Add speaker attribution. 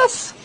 Speaker 1: Yes. us?